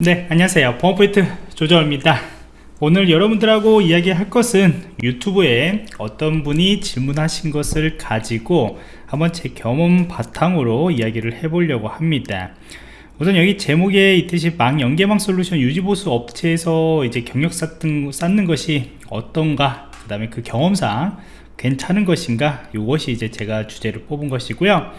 네 안녕하세요. 보안포인트 조정입니다. 오늘 여러분들하고 이야기할 것은 유튜브에 어떤 분이 질문하신 것을 가지고 한번 제 경험 바탕으로 이야기를 해보려고 합니다. 우선 여기 제목에 있듯이 망 연계망 솔루션 유지보수 업체에서 이제 경력 쌓는, 쌓는 것이 어떤가 그 다음에 그 경험상 괜찮은 것인가 이것이 이제 제가 주제를 뽑은 것이고요.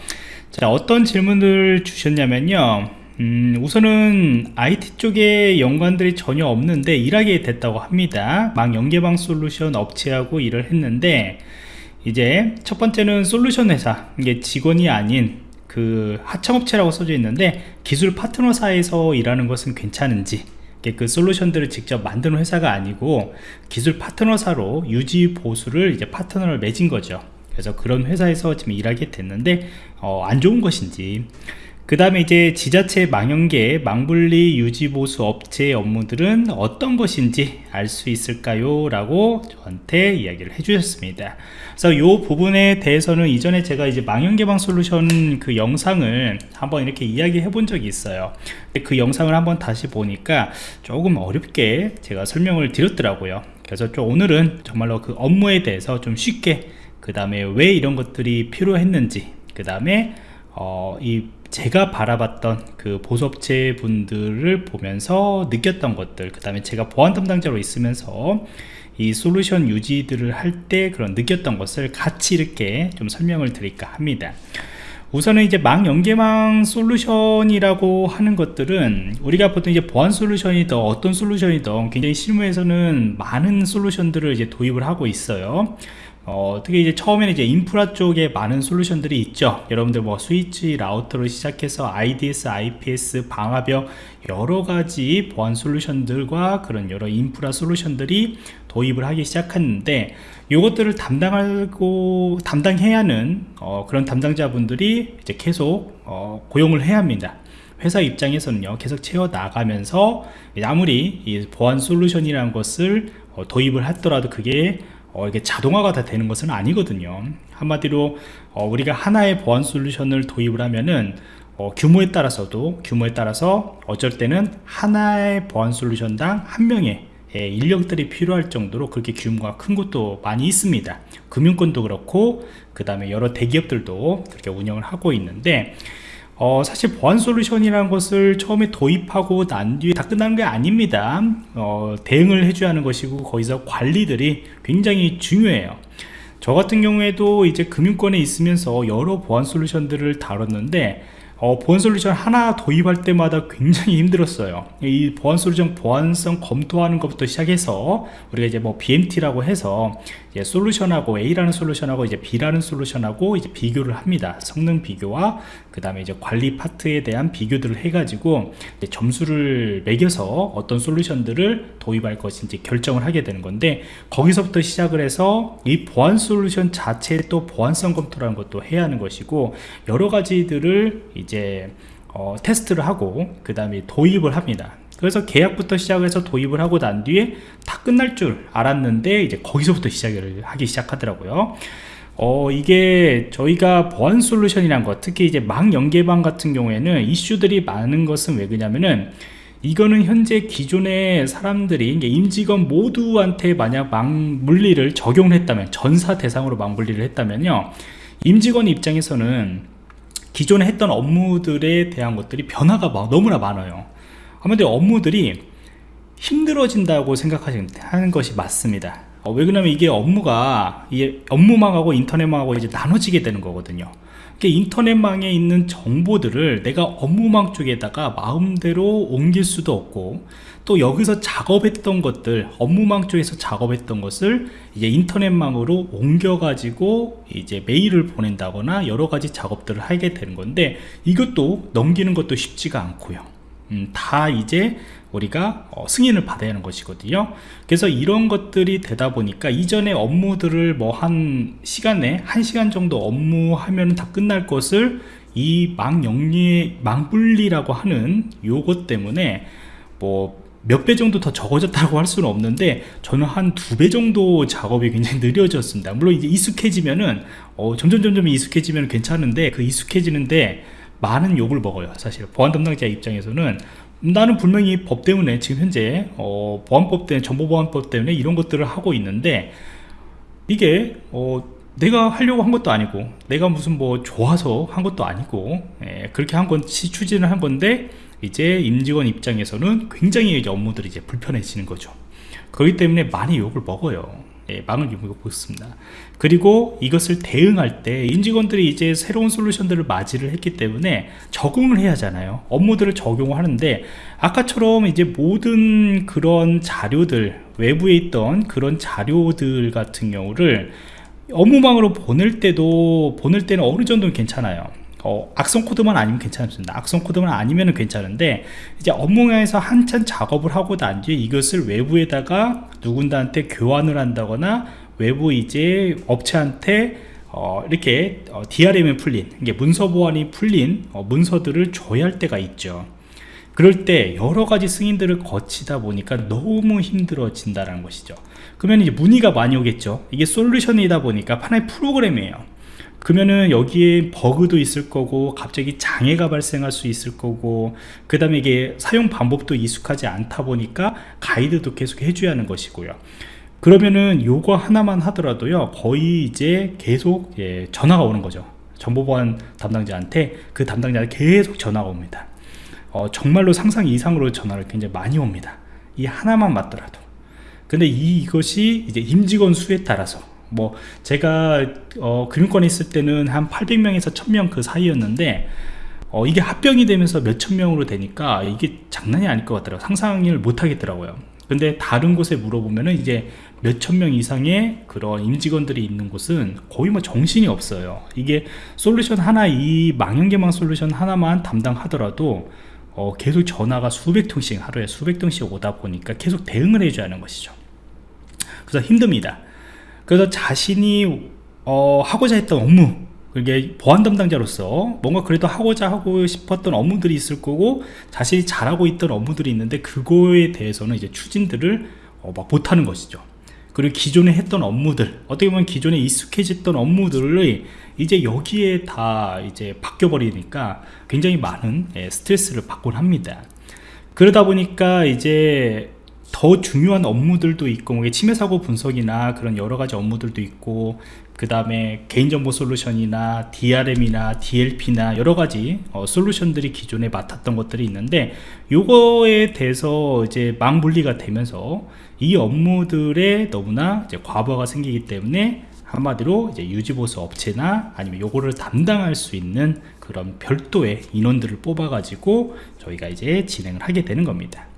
자 어떤 질문을 주셨냐면요 음, 우선은 IT 쪽에 연관들이 전혀 없는데 일하게 됐다고 합니다. 망 연계방 솔루션 업체하고 일을 했는데 이제 첫 번째는 솔루션 회사 이게 직원이 아닌 그 하청업체라고 써져 있는데 기술 파트너사에서 일하는 것은 괜찮은지 그 솔루션들을 직접 만드는 회사가 아니고 기술 파트너사로 유지 보수를 이제 파트너를 맺은 거죠. 그래서 그런 회사에서 지금 일하게 됐는데 어, 안 좋은 것인지 그 다음에 이제 지자체 망연계 망분리 유지보수 업체의 업무들은 어떤 것인지 알 수 있을까요? 라고 저한테 이야기를 해주셨습니다. 그래서 이 부분에 대해서는 이전에 제가 이제 망연개방 솔루션 그 영상을 한번 이렇게 이야기해 본 적이 있어요. 그 영상을 한번 다시 보니까 조금 어렵게 제가 설명을 드렸더라고요. 그래서 좀 오늘은 정말로 그 업무에 대해서 좀 쉽게 그 다음에 왜 이런 것들이 필요했는지 그 다음에 어, 이 제가 바라봤던 그 보수업체 분들을 보면서 느꼈던 것들 그 다음에 제가 보안 담당자로 있으면서 이 솔루션 유지들을 할 때 그런 느꼈던 것을 같이 이렇게 좀 설명을 드릴까 합니다. 우선은 이제 망 연계망 솔루션이라고 하는 것들은 우리가 보통 이제 보안 솔루션이든 어떤 솔루션이든 굉장히 실무에서는 많은 솔루션들을 이제 도입을 하고 있어요 어, 특히 이제 처음에는 이제 인프라 쪽에 많은 솔루션들이 있죠. 여러분들 뭐 스위치 라우터로 시작해서 IDS, IPS, 방화벽 여러 가지 보안 솔루션들과 그런 여러 인프라 솔루션들이 도입을 하기 시작했는데 이것들을 담당하고 담당해야 하는 어, 그런 담당자분들이 이제 계속 어, 고용을 해야 합니다. 회사 입장에서는요 계속 채워 나가면서 아무리 이 보안 솔루션이라는 것을 어, 도입을 하더라도 그게 어, 이게 자동화가 다 되는 것은 아니거든요. 한마디로 어, 우리가 하나의 보안 솔루션을 도입을 하면은 어, 규모에 따라서도 규모에 따라서 어쩔 때는 하나의 보안 솔루션당 한 명의 예, 인력들이 필요할 정도로 그렇게 규모가 큰 곳도 많이 있습니다. 금융권도 그렇고 그 다음에 여러 대기업들도 그렇게 운영을 하고 있는데 어, 사실 보안 솔루션이라는 것을 처음에 도입하고 난 뒤에 다 끝나는 게 아닙니다. 어, 대응을 해줘야 하는 것이고 거기서 관리들이 굉장히 중요해요. 저 같은 경우에도 이제 금융권에 있으면서 여러 보안 솔루션들을 다뤘는데 어, 보안 솔루션 하나 도입할 때마다 굉장히 힘들었어요. 이 보안 솔루션 보안성 검토하는 것부터 시작해서 우리가 이제 뭐 BMT라고 해서 이제 솔루션하고 A라는 솔루션하고 이제 B라는 솔루션하고 이제 비교를 합니다. 성능 비교와 그 다음에 이제 관리 파트에 대한 비교들을 해가지고 점수를 매겨서 어떤 솔루션들을 도입할 것인지 결정을 하게 되는 건데 거기서부터 시작을 해서 이 보안 솔루션 자체의 또 보안성 검토라는 것도 해야 하는 것이고 여러 가지들을 이제 어, 테스트를 하고 그 다음에 도입을 합니다. 그래서 계약부터 시작해서 도입을 하고 난 뒤에 다 끝날 줄 알았는데 이제 거기서부터 시작을 하기 시작하더라고요. 어 이게 저희가 보안 솔루션이란 것 특히 이제 망 연계방 같은 경우에는 이슈들이 많은 것은 왜 그러냐면은 이거는 현재 기존의 사람들이 임직원 모두한테 만약 망 물리를 적용을 했다면 전사 대상으로 망 물리를 했다면요. 임직원 입장에서는 기존에 했던 업무들에 대한 것들이 변화가 막 너무나 많아요. 아무튼 업무들이 힘들어진다고 생각하는 것이 맞습니다. 어, 왜 그러냐면 이게 업무가 이게 업무망하고 인터넷망하고 이제 나눠지게 되는 거거든요. 인터넷망에 있는 정보들을 내가 업무망 쪽에다가 마음대로 옮길 수도 없고 또 여기서 작업했던 것들 업무망 쪽에서 작업했던 것을 이제 인터넷망으로 옮겨 가지고 이제 메일을 보낸다거나 여러 가지 작업들을 하게 되는 건데 이것도 넘기는 것도 쉽지가 않고요. 음, 다 이제 우리가 어, 승인을 받아야 하는 것이거든요. 그래서 이런 것들이 되다 보니까 이전에 업무들을 뭐 한 시간에 한 시간 정도 업무 하면 다 끝날 것을 이 망 영리 망분리라고 하는 요것 때문에 뭐 몇 배 정도 더 적어졌다고 할 수는 없는데 저는 한 두 배 정도 작업이 굉장히 느려졌습니다. 물론 이제 익숙해지면은 어, 점점 점점 익숙해지면 괜찮은데 그 익숙해지는데 많은 욕을 먹어요 사실. 보안 담당자 입장에서는. 나는 분명히 법 때문에 지금 현재 어, 보안법 때문에 정보보안법 때문에 이런 것들을 하고 있는데 이게 어, 내가 하려고 한 것도 아니고 내가 무슨 뭐 좋아서 한 것도 아니고 예, 그렇게 한 건 추진을 한 건데 이제 임직원 입장에서는 굉장히 이제 업무들이 이제 불편해지는 거죠. 그렇기 때문에 많이 욕을 먹어요. 예, 망을 입고 있습니다. 그리고 이것을 대응할 때 임직원들이 이제 새로운 솔루션들을 맞이를 했기 때문에 적응을 해야 하잖아요. 업무들을 적용하는데 아까처럼 이제 모든 그런 자료들 외부에 있던 그런 자료들 같은 경우를 업무망으로 보낼 때도 보낼 때는 어느 정도는 괜찮아요 어, 악성 코드만 아니면 괜찮습니다. 악성 코드만 아니면 괜찮은데 이제 업무에서 한참 작업을 하고 난 뒤에 이것을 외부에다가 누군가한테 교환을 한다거나 외부 이제 업체한테 어, 이렇게 어, DRM이 풀린 이게 문서 보안이 풀린 어, 문서들을 줘야 할 때가 있죠. 그럴 때 여러 가지 승인들을 거치다 보니까 너무 힘들어진다는 것이죠. 그러면 이제 문의가 많이 오겠죠. 이게 솔루션이다 보니까 하나의 프로그램이에요 그러면은 여기에 버그도 있을 거고 갑자기 장애가 발생할 수 있을 거고 그 다음에 이게 사용 방법도 익숙하지 않다 보니까 가이드도 계속 해줘야 하는 것이고요. 그러면은 요거 하나만 하더라도요 거의 이제 계속 예, 전화가 오는 거죠. 정보보안 담당자한테 그 담당자한테 계속 전화가 옵니다. 어, 정말로 상상 이상으로 전화를 굉장히 많이 옵니다. 이 하나만 맞더라도. 근데 이, 이것이 이제 임직원 수에 따라서 뭐 제가 어, 금융권에 있을 때는 한 800명에서 1000명 그 사이였는데 어, 이게 합병이 되면서 몇천 명으로 되니까 이게 장난이 아닐 것 같더라고요. 상상을 못 하겠더라고요. 근데 다른 곳에 물어보면은 이제 몇천 명 이상의 그런 임직원들이 있는 곳은 거의 뭐 정신이 없어요. 이게 솔루션 하나 이 망연개망 솔루션 하나만 담당하더라도 어, 계속 전화가 수백 통씩 하루에 수백 통씩 오다 보니까 계속 대응을 해줘야 하는 것이죠. 그래서 힘듭니다 그래서 자신이 어, 하고자 했던 업무 그게 보안 담당자로서 뭔가 그래도 하고자 하고 싶었던 업무들이 있을 거고 자신이 잘하고 있던 업무들이 있는데 그거에 대해서는 이제 추진들을 어, 막 못하는 것이죠. 그리고 기존에 했던 업무들 어떻게 보면 기존에 익숙해졌던 업무들을 이제 여기에 다 이제 바뀌어 버리니까 굉장히 많은 예, 스트레스를 받곤 합니다. 그러다 보니까 이제 더 중요한 업무들도 있고 뭐 침해 사고 분석이나 그런 여러 가지 업무들도 있고 그 다음에 개인정보 솔루션이나 DRM이나 DLP나 여러 가지 어, 솔루션들이 기존에 맡았던 것들이 있는데 요거에 대해서 이제 망분리가 되면서 이 업무들에 너무나 과부하가 생기기 때문에 한마디로 이제 유지보수 업체나 아니면 요거를 담당할 수 있는 그런 별도의 인원들을 뽑아 가지고 저희가 이제 진행을 하게 되는 겁니다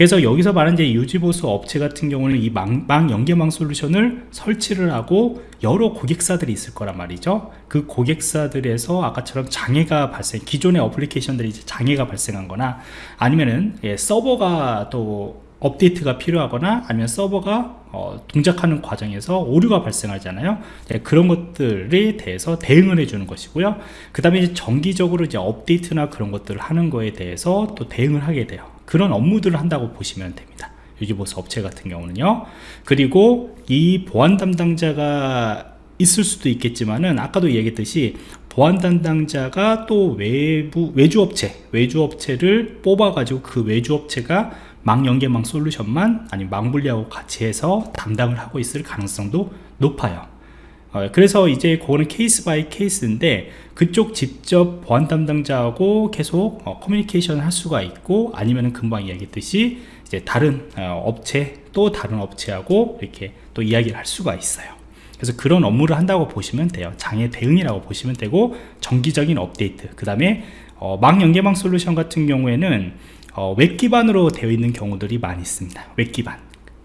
그래서 여기서 말하는 이제 유지보수 업체 같은 경우는 이 망, 망 연계망 솔루션을 설치를 하고 여러 고객사들이 있을 거란 말이죠. 그 고객사들에서 아까처럼 장애가 발생 기존의 어플리케이션들이 이제 장애가 발생한 거나 아니면은 예, 서버가 또 업데이트가 필요하거나 아니면 서버가 어, 동작하는 과정에서 오류가 발생하잖아요. 네, 그런 것들에 대해서 대응을 해주는 것이고요. 그 다음에 정기적으로 이제 업데이트나 그런 것들을 하는 거에 대해서 또 대응을 하게 돼요 그런 업무들을 한다고 보시면 됩니다. 유지보수 업체 같은 경우는요. 그리고 이 보안 담당자가 있을 수도 있겠지만은 아까도 얘기했듯이 보안 담당자가 또 외부 외주 업체 외주 업체를 뽑아 가지고 그 외주 업체가 망 연계망 솔루션만 아니면 망분리하고 같이 해서 담당을 하고 있을 가능성도 높아요. 어, 그래서 이제 그거는 case by case인데 그쪽 직접 보안 담당자하고 계속 어, 커뮤니케이션을 할 수가 있고 아니면은 금방 이야기했듯이 이제 다른 어, 업체 또 다른 업체하고 이렇게 또 이야기를 할 수가 있어요. 그래서 그런 업무를 한다고 보시면 돼요. 장애 대응이라고 보시면 되고 정기적인 업데이트. 그 다음에 어, 망연계망 솔루션 같은 경우에는 어, 웹 기반으로 되어 있는 경우들이 많이 있습니다. 웹 기반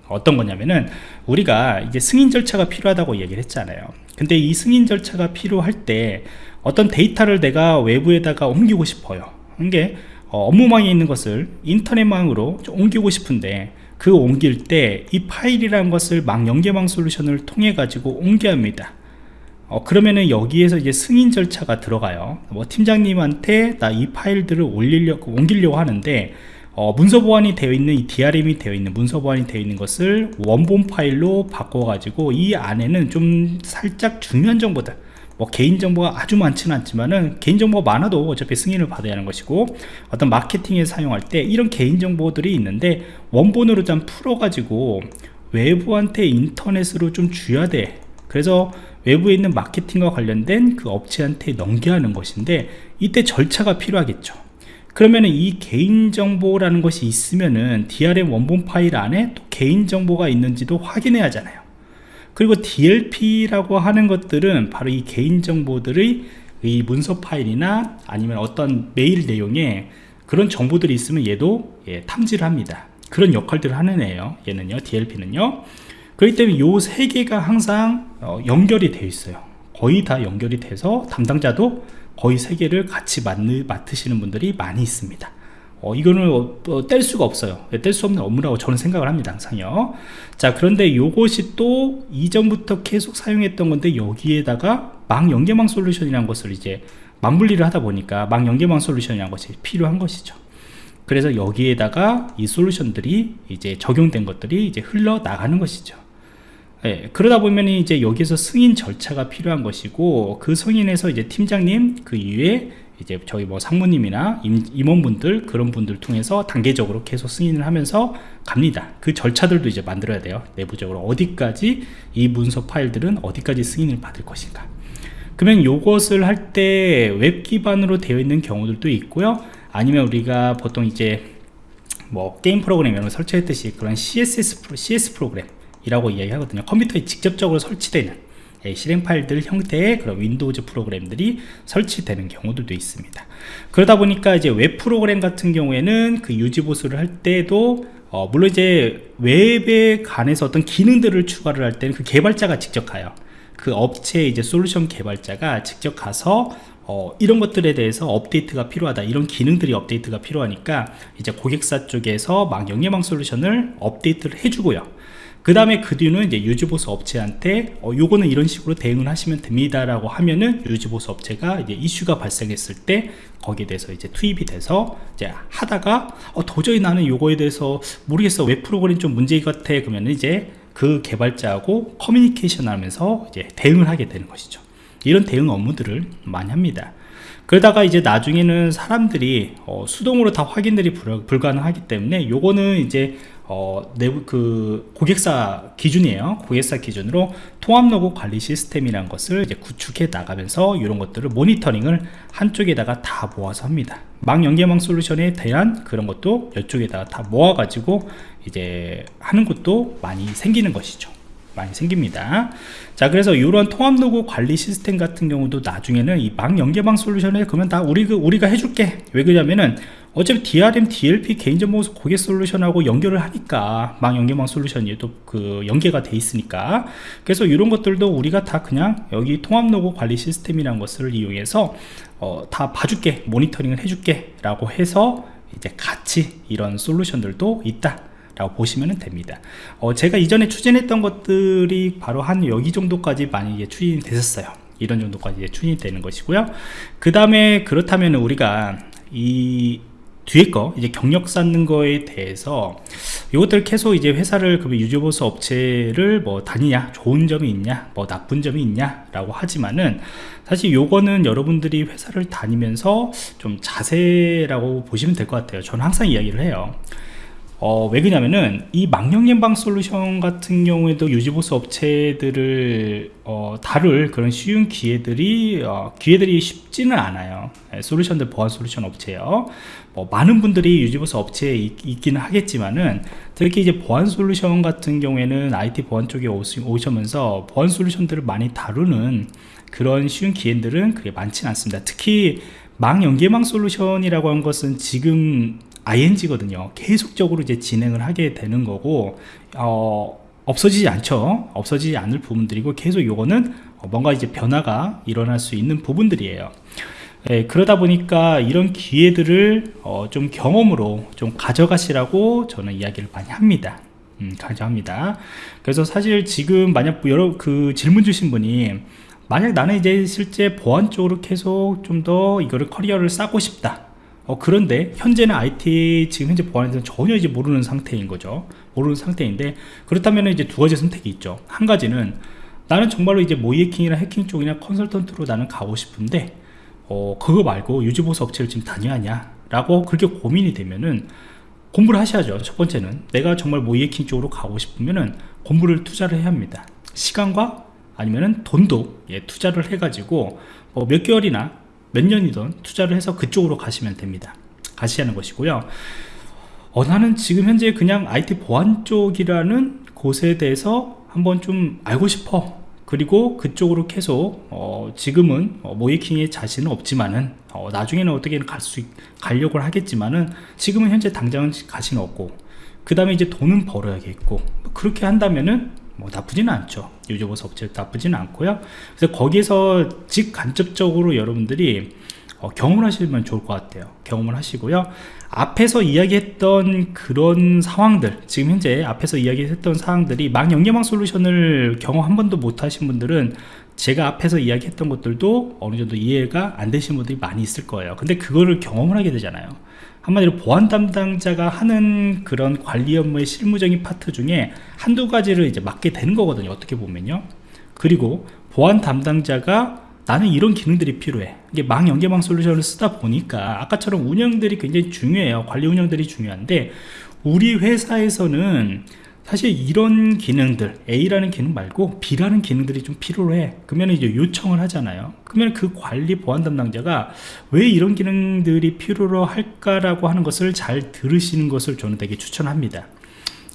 어떤 거냐면은 우리가 이제 승인 절차가 필요하다고 얘기를 했잖아요. 근데 이 승인 절차가 필요할 때 어떤 데이터를 내가 외부에다가 옮기고 싶어요. 이게 어, 업무망에 있는 것을 인터넷망으로 옮기고 싶은데 그 옮길 때 이 파일이라는 것을 망 연계망 솔루션을 통해 가지고 옮겨야 합니다. 어, 그러면은 여기에서 이제 승인 절차가 들어가요. 뭐 팀장님한테 나 이 파일들을 올리려고 옮기려고 하는데 어, 문서 보안이 되어 있는 이 DRM이 되어 있는 문서 보안이 되어 있는 것을 원본 파일로 바꿔 가지고 이 안에는 좀 살짝 중요한 정보들 뭐 개인정보가 아주 많지는 않지만은 개인정보가 많아도 어차피 승인을 받아야 하는 것이고 어떤 마케팅에 사용할 때 이런 개인정보들이 있는데 원본으로 좀 풀어가지고 외부한테 인터넷으로 좀 줘야 돼. 그래서 외부에 있는 마케팅과 관련된 그 업체한테 넘겨야 하는 것인데 이때 절차가 필요하겠죠 그러면은 이 개인정보라는 것이 있으면은 DRM 원본 파일 안에 또 개인정보가 있는지도 확인해야 하잖아요. 그리고 DLP라고 하는 것들은 바로 이 개인정보들의 이 문서 파일이나 아니면 어떤 메일 내용에 그런 정보들이 있으면 얘도 예, 탐지를 합니다. 그런 역할들을 하는 애예요. 얘는요 DLP는요. 그렇기 때문에 요 세 개가 항상 어, 연결이 되어 있어요. 거의 다 연결이 돼서 담당자도 거의 세 개를 같이 맡으시는 분들이 많이 있습니다. 어, 이거는 어, 어, 뗄 수가 없어요. 뗄 수 없는 업무라고 저는 생각을 합니다 항상요. 자 그런데 요것이 또 이전부터 계속 사용했던 건데 여기에다가 망 연계망 솔루션이라는 것을 이제 맞물리를 하다 보니까 망 연계망 솔루션이라는 것이 필요한 것이죠. 그래서 여기에다가 이 솔루션들이 이제 적용된 것들이 이제 흘러 나가는 것이죠 예, 그러다 보면 이제 여기서 승인 절차가 필요한 것이고 그 승인에서 이제 팀장님 그 이후에 이제 저희 뭐 상무님이나 임, 원분들 그런 분들 통해서 단계적으로 계속 승인을 하면서 갑니다. 그 절차들도 이제 만들어야 돼요. 내부적으로 어디까지 이 문서 파일들은 어디까지 승인을 받을 것인가. 그러면 이것을 할 때 웹 기반으로 되어 있는 경우들도 있고요. 아니면 우리가 보통 이제 뭐 게임 프로그램 이런 걸 설치했듯이 그런 CSS 프로, CS 프로그램 이라고 이야기하거든요. 컴퓨터에 직접적으로 설치되는 예, 실행 파일들 형태의 그런 Windows 프로그램들이 설치되는 경우들도 있습니다. 그러다 보니까 이제 웹 프로그램 같은 경우에는 그 유지 보수를 할 때도 어, 물론 이제 웹에 관해서 어떤 기능들을 추가를 할 때는 그 개발자가 직접 가요. 그 업체 이제 솔루션 개발자가 직접 가서 어, 이런 것들에 대해서 업데이트가 필요하다 이런 기능들이 업데이트가 필요하니까 이제 고객사 쪽에서 망연계망 솔루션을 업데이트를 해주고요 그 다음에 그 뒤는 이제 유지보수 업체한테 어, 요거는 이런 식으로 대응을 하시면 됩니다 라고 하면은 유지보수 업체가 이제 이슈가 발생했을 때 거기에 대해서 이제 투입이 돼서 이제 하다가 어, 도저히 나는 요거에 대해서 모르겠어. 웹 프로그램 좀 문제 같아. 그러면 이제 그 개발자하고 커뮤니케이션 하면서 이제 대응을 하게 되는 것이죠. 이런 대응 업무들을 많이 합니다. 그러다가 이제 나중에는 사람들이 어, 수동으로 다 확인들이 불가능하기 때문에 요거는 이제 어, 내부 그 고객사 기준이에요. 고객사 기준으로 통합 로그 관리 시스템이라는 것을 이제 구축해 나가면서 이런 것들을 모니터링을 한쪽에다가 다 모아서 합니다. 망 연계망 솔루션에 대한 그런 것도 이쪽에다가 다 모아가지고 이제 하는 것도 많이 생기는 것이죠. 많이 생깁니다 자 그래서 이런 통합 로고 관리 시스템 같은 경우도 나중에는 이 망 연계망 솔루션에 그러면 다 우리, 우리가 해줄게 왜 그러냐면은 어차피 DRM, DLP 개인정보 고객 솔루션하고 연결을 하니까 망 연계망 솔루션이 또 그 연계가 돼 있으니까. 그래서 이런 것들도 우리가 다 그냥 여기 통합 로고 관리 시스템이라는 것을 이용해서 어, 다 봐줄게 모니터링을 해줄게 라고 해서 이제 같이 이런 솔루션들도 있다 라고 보시면 됩니다. 어, 제가 이전에 추진했던 것들이 바로 한 여기 정도까지 많이 추진이 됐었어요. 이런 정도까지 추진이 되는 것이고요. 그 다음에 그렇다면 우리가 이 뒤에 거 이제 경력 쌓는 거에 대해서 이것들 계속 이제 회사를 그 유지보수 업체를 뭐 다니냐 좋은 점이 있냐 뭐 나쁜 점이 있냐 라고 하지만은 사실 요거는 여러분들이 회사를 다니면서 좀 자세라고 보시면 될 것 같아요. 저는 항상 이야기를 해요. 어, 왜 그러냐면은 이 망령 예방 솔루션 같은 경우에도 유지보수 업체들을 어, 다룰 그런 쉬운 기회들이 어, 기회들이 쉽지는 않아요. 네, 솔루션들 보안 솔루션 업체요 뭐 많은 분들이 유지보수 업체에 있, 기는 하겠지만은 특히 이제 보안 솔루션 같은 경우에는 IT 보안 쪽에 오시면서 보안 솔루션들을 많이 다루는 그런 쉬운 기회들은 그게 많지는 않습니다. 특히 망 연계망 솔루션이라고 하는 것은 지금 ing거든요. 계속적으로 이제 진행을 하게 되는 거고 어, 없어지지 않죠. 없어지지 않을 부분들이고 계속 요거는 뭔가 이제 변화가 일어날 수 있는 부분들이에요 예, 그러다 보니까 이런 기회들을 어, 좀 경험으로 좀 가져가시라고 저는 이야기를 많이 합니다. 음, 가져합니다. 그래서 사실 지금 만약 여러 그 질문 주신 분이 만약 나는 이제 실제 보안 쪽으로 계속 좀 더 이거를 커리어를 쌓고 싶다. 어, 그런데 현재는 IT 지금 현재 보안에 대해서 전혀 이제 모르는 상태인 거죠. 모르는 상태인데 그렇다면 이제 두 가지 선택이 있죠. 한 가지는 나는 정말로 이제 모의 해킹이나 해킹 쪽이나 컨설턴트로 나는 가고 싶은데 어, 그거 말고 유지보수 업체를 지금 다녀야 하냐 라고 그렇게 고민이 되면은 공부를 하셔야죠 첫 번째는. 내가 정말 모의 해킹 쪽으로 가고 싶으면은 공부를 투자를 해야 합니다. 시간과 아니면은 돈도 예, 투자를 해 가지고 뭐몇 개월이나 몇 년이든 투자를 해서 그쪽으로 가시면 됩니다. 가시하는 것이고요. 어, 나는 지금 현재 그냥 IT 보안 쪽이라는 곳에 대해서 한번 좀 알고 싶어 그리고 그쪽으로 계속 어, 지금은 어, 모이킹의 자신은 없지만은 어, 나중에는 어떻게든 갈수 가려고 하겠지만은 지금은 현재 당장은 가시는 없고 그 다음에 이제 돈은 벌어야겠고 그렇게 한다면은 뭐 나쁘지는 않죠. 유저보스 업체 나쁘지는 않고요. 그래서 거기에서 직간접적으로 여러분들이 어, 경험을 하시면 좋을 것 같아요. 경험을 하시고요. 앞에서 이야기했던 그런 상황들 지금 현재 앞에서 이야기했던 사항들이 망 연계망 솔루션을 경험 한 번도 못 하신 분들은 제가 앞에서 이야기했던 것들도 어느 정도 이해가 안 되신 분들이 많이 있을 거예요. 근데 그거를 경험을 하게 되잖아요. 한마디로 보안 담당자가 하는 그런 관리 업무의 실무적인 파트 중에 한두 가지를 이제 맡게 되는 거거든요 어떻게 보면요. 그리고 보안 담당자가 나는 이런 기능들이 필요해. 이게 망 연계망 솔루션을 쓰다 보니까 아까처럼 운영들이 굉장히 중요해요. 관리 운영들이 중요한데 우리 회사에서는 사실 이런 기능들 A라는 기능 말고 B라는 기능들이 좀 필요해. 그러면 이제 요청을 하잖아요. 그러면 그 관리 보안 담당자가 왜 이런 기능들이 필요로 할까라고 하는 것을 잘 들으시는 것을 저는 되게 추천합니다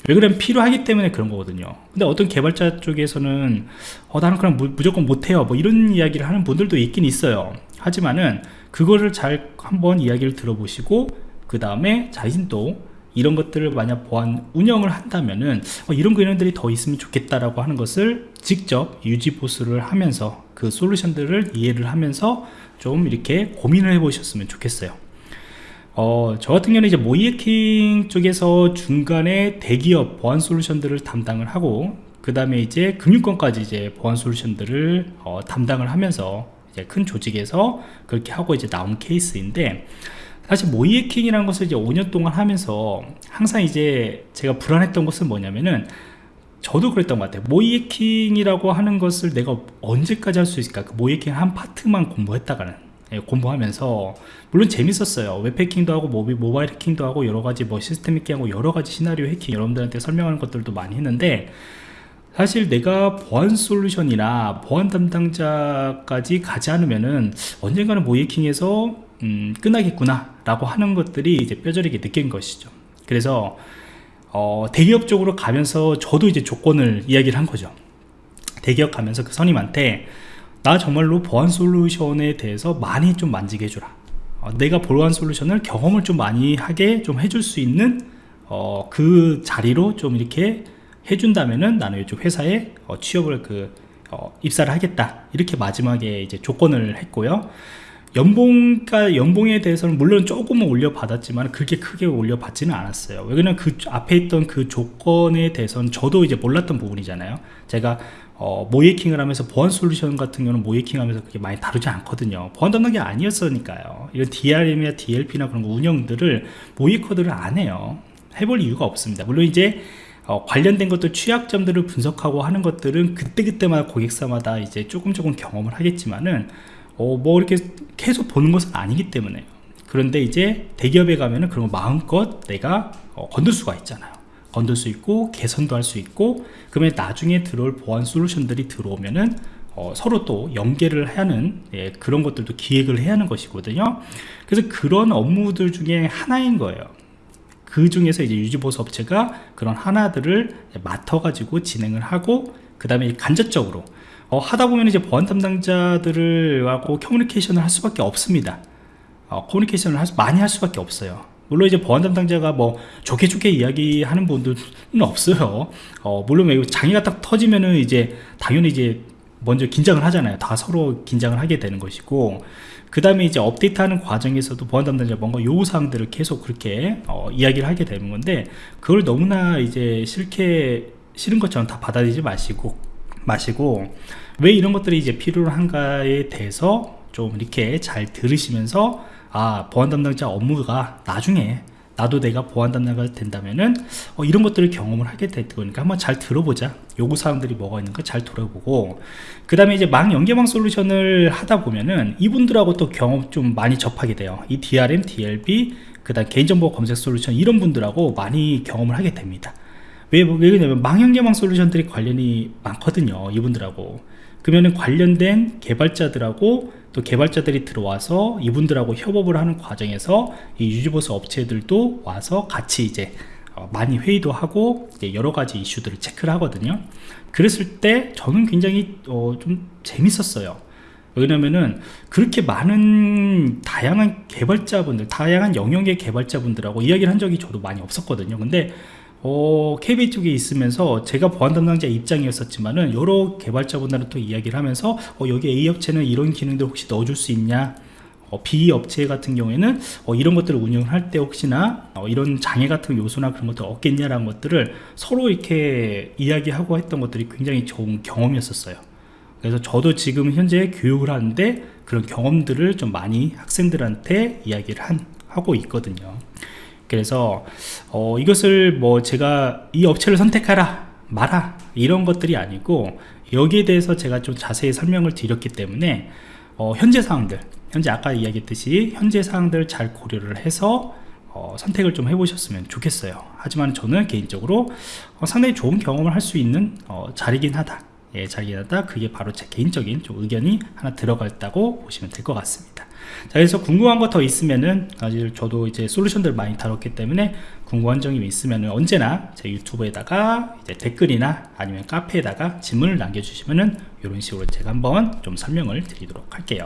왜 그러면 필요하기 때문에 그런 거거든요. 근데 어떤 개발자 쪽에서는 어 나는 그럼 무조건 못해요. 뭐 이런 이야기를 하는 분들도 있긴 있어요. 하지만은 그거를 잘 한번 이야기를 들어보시고 그 다음에 자신도 이런 것들을 만약 보안 운영을 한다면은 어, 이런 기능들이 더 있으면 좋겠다라고 하는 것을 직접 유지 보수를 하면서 그 솔루션들을 이해를 하면서 좀 이렇게 고민을 해 보셨으면 좋겠어요 어, 저 같은 경우는 이제 모이해킹 쪽에서 중간에 대기업 보안 솔루션들을 담당을 하고 그 다음에 이제 금융권까지 이제 보안 솔루션들을 어, 담당을 하면서 이제 큰 조직에서 그렇게 하고 이제 나온 케이스인데 사실 모이해킹이라는 것을 이제 5년 동안 하면서 항상 이제 제가 불안했던 것은 뭐냐면은 저도 그랬던 것 같아요. 모이해킹이라고 하는 것을 내가 언제까지 할 수 있을까? 그 모이해킹 한 파트만 공부했다가는. 예, 공부하면서 물론 재밌었어요. 웹 해킹도 하고 모비, 모바일 해킹도 하고 여러가지 뭐 시스템 해킹하고 여러가지 시나리오 해킹 여러분들한테 설명하는 것들도 많이 했는데 사실 내가 보안 솔루션이나 보안 담당자까지 가지 않으면은 언젠가는 모의해킹에서 음, 끝나겠구나 라고 하는 것들이 이제 뼈저리게 느낀 것이죠. 그래서 어, 대기업 쪽으로 가면서 저도 이제 조건을 이야기를 한 거죠. 대기업 가면서 그 선임한테 나 정말로 보안 솔루션에 대해서 많이 좀 만지게 해주라. 어, 내가 보안 솔루션을 경험을 좀 많이 하게 좀 해줄 수 있는 어, 그 자리로 좀 이렇게 해준다면은 나는 이쪽 회사에 어, 취업을 그 어, 입사를 하겠다. 이렇게 마지막에 이제 조건을 했고요 연봉가 연봉에 대해서는 물론 조금은 올려받았지만 그렇게 크게 올려받지는 않았어요. 왜냐면 그 앞에 있던 그 조건에 대해서는 저도 이제 몰랐던 부분이잖아요. 제가 어, 모이킹을 하면서 보안 솔루션 같은 경우는 모이킹 하면서 그게 많이 다르지 않거든요. 보안 담당이 아니었으니까요. 이런 DRM이나 DLP나 그런 거 운영들을 모이커들을 안 해요. 해볼 이유가 없습니다. 물론 이제 어, 관련된 것들 취약점들을 분석하고 하는 것들은 그때그때마다 고객사마다 이제 조금 조금 경험을 하겠지만은 어, 뭐 이렇게 계속 보는 것은 아니기 때문에 그런데 이제 대기업에 가면은 그런 거 마음껏 내가 어, 건들 수가 있잖아요. 건들 수 있고 개선도 할 수 있고 그러면 나중에 들어올 보안 솔루션들이 들어오면은 어, 서로 또 연계를 하는 예, 그런 것들도 기획을 해야 하는 것이거든요. 그래서 그런 업무들 중에 하나인 거예요. 그 중에서 이제 유지보수 업체가 그런 하나들을 맡아 가지고 진행을 하고 그 다음에 간접적으로 어, 하다 보면 이제 보안 담당자들을 하고 커뮤니케이션을 할 수밖에 없습니다. 어, 커뮤니케이션을 할 수, 많이 할 수밖에 없어요. 물론 이제 보안 담당자가 뭐 좋게 좋게 이야기하는 분들은 없어요. 어, 물론 장애가 딱 터지면은 이제 당연히 이제 먼저 긴장을 하잖아요. 다 서로 긴장을 하게 되는 것이고. 그 다음에 이제 업데이트하는 과정에서도 보안 담당자 뭔가 요구사항들을 계속 그렇게 어, 이야기를 하게 되는 건데 그걸 너무나 이제 싫게 싫은 것처럼 다 받아들이지 마시고 마시고 왜 이런 것들이 이제 필요한가에 대해서 좀 이렇게 잘 들으시면서 아 보안 담당자 업무가 나중에 나도 내가 보안 담당자가 된다면은 어, 이런 것들을 경험을 하게 될 거니까 한번 잘 들어보자. 요구 사항들이 뭐가 있는가 잘 들어보고. 그 다음에 이제 망 연계망 솔루션을 하다 보면은 이분들하고 또 경험 좀 많이 접하게 돼요. 이 DRM, DLB 그 다음 개인정보 검색 솔루션 이런 분들하고 많이 경험을 하게 됩니다 왜, 왜 그러냐면 망연계망 솔루션들이 관련이 많거든요 이분들하고. 그러면은 관련된 개발자들하고 또 개발자들이 들어와서 이분들하고 협업을 하는 과정에서 이 유지보수 업체들도 와서 같이 이제 어, 많이 회의도 하고 여러 가지 이슈들을 체크를 하거든요. 그랬을 때 저는 굉장히 어, 좀 재밌었어요. 왜냐면은 그렇게 많은 다양한 개발자분들 다양한 영역의 개발자분들하고 이야기를 한 적이 저도 많이 없었거든요. 근데 어, KB 쪽에 있으면서 제가 보안 담당자 입장이었었지만은 여러 개발자분들은 또 이야기를 하면서 어, 여기 A 업체는 이런 기능들 혹시 넣어줄 수 있냐? 어, B 업체 같은 경우에는 어, 이런 것들을 운영할 때 혹시나 어, 이런 장애 같은 요소나 그런 것들 없겠냐라는 것들을 서로 이렇게 이야기하고 했던 것들이 굉장히 좋은 경험이었었어요. 그래서 저도 지금 현재 교육을 하는데 그런 경험들을 좀 많이 학생들한테 이야기를 한, 하고 있거든요 그래서 어, 이것을 뭐 제가 이 업체를 선택하라 마라 이런 것들이 아니고 여기에 대해서 제가 좀 자세히 설명을 드렸기 때문에 어, 현재 사항들 현재 아까 이야기했듯이 현재 사항들을 잘 고려를 해서 어, 선택을 좀 해보셨으면 좋겠어요. 하지만 저는 개인적으로 어, 상당히 좋은 경험을 할 수 있는 어, 자리긴 하다. 예, 자리긴 하다. 그게 바로 제 개인적인 좀 의견이 하나 들어갔다고 보시면 될 것 같습니다 자 그래서 궁금한 거 더 있으면은 사실 저도 이제 솔루션들 많이 다뤘기 때문에 궁금한 점이 있으면은 언제나 제 유튜브에다가 이제 댓글이나 아니면 카페에다가 질문을 남겨주시면은 이런 식으로 제가 한번 좀 설명을 드리도록 할게요